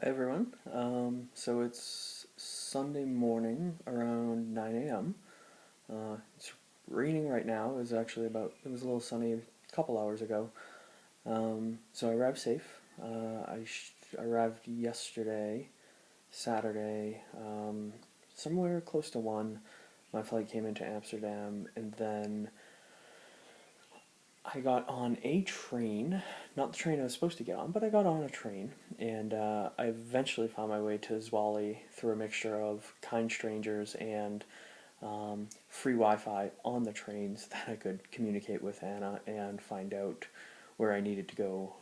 Hi everyone. Um, so it's Sunday morning around 9 a.m. Uh, it's raining right now. It was actually about, it was a little sunny a couple hours ago. Um, so I arrived safe. Uh, I arrived yesterday, Saturday, um, somewhere close to 1. My flight came into Amsterdam and then I got on a train, not the train I was supposed to get on, but I got on a train, and uh, I eventually found my way to Zwolle through a mixture of kind strangers and um, free Wi-Fi on the trains that I could communicate with Anna and find out where I needed to go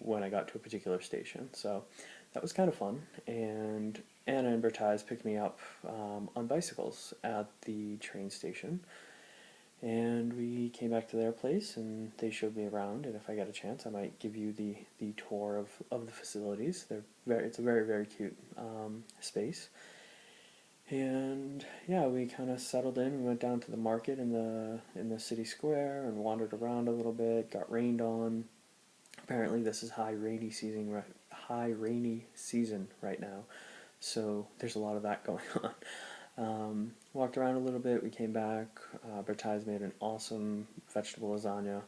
when I got to a particular station. So that was kind of fun, and Anna and Bertise picked me up um, on bicycles at the train station and came back to their place and they showed me around and if I get a chance I might give you the the tour of, of the facilities. They're very it's a very very cute um, space. And yeah we kind of settled in. We went down to the market in the in the city square and wandered around a little bit got rained on. Apparently this is high rainy season high rainy season right now. So there's a lot of that going on um, walked around a little bit, we came back, uh, Bertise made an awesome vegetable lasagna,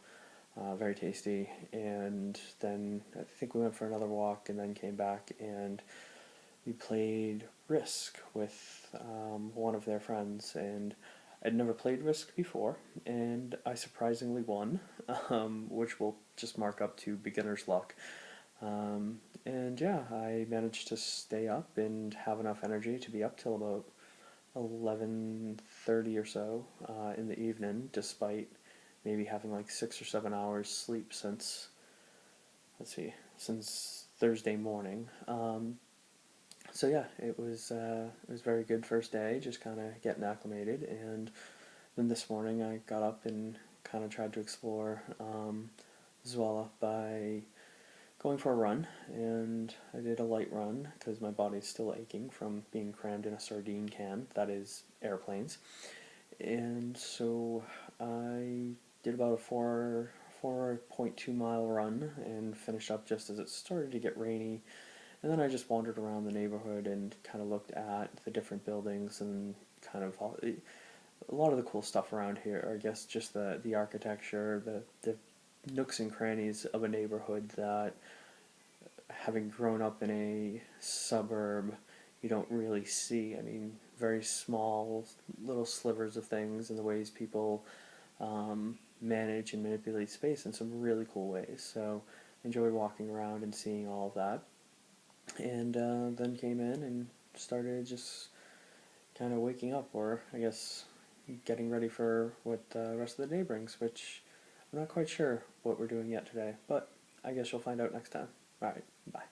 uh, very tasty, and then I think we went for another walk and then came back and we played Risk with um, one of their friends, and I'd never played Risk before, and I surprisingly won, um, which will just mark up to beginner's luck. Um, and yeah, I managed to stay up and have enough energy to be up till about 11.30 or so uh, in the evening, despite maybe having like six or seven hours sleep since, let's see, since Thursday morning. Um, so yeah, it was uh, it was very good first day, just kind of getting acclimated, and then this morning I got up and kind of tried to explore um, Zwolle by going for a run, and I did a light run because my body's still aching from being crammed in a sardine can, that is airplanes. And so I did about a 4 4.2 mile run and finished up just as it started to get rainy. And then I just wandered around the neighborhood and kind of looked at the different buildings and kind of all, eh, a lot of the cool stuff around here. I guess just the the architecture, the the nooks and crannies of a neighborhood that, having grown up in a suburb, you don't really see. I mean, very small little slivers of things and the ways people um, manage and manipulate space in some really cool ways. So, enjoy walking around and seeing all of that. And uh, then came in and started just kind of waking up, or I guess getting ready for what the rest of the day brings, which I'm not quite sure what we're doing yet today, but I guess you'll find out next time. Alright, bye.